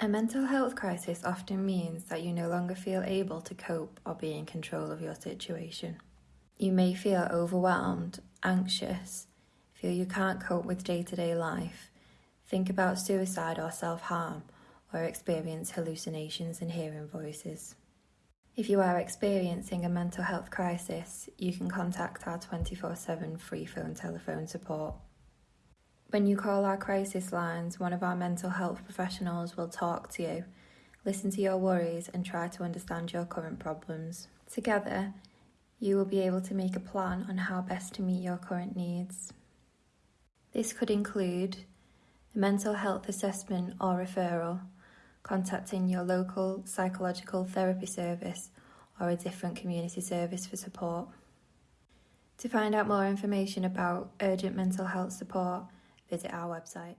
A mental health crisis often means that you no longer feel able to cope or be in control of your situation. You may feel overwhelmed, anxious, feel you can't cope with day to day life, think about suicide or self harm, or experience hallucinations and hearing voices. If you are experiencing a mental health crisis, you can contact our 24 7 free phone telephone support. When you call our crisis lines, one of our mental health professionals will talk to you, listen to your worries, and try to understand your current problems. Together, you will be able to make a plan on how best to meet your current needs. This could include a mental health assessment or referral, contacting your local psychological therapy service or a different community service for support. To find out more information about urgent mental health support, visit our website.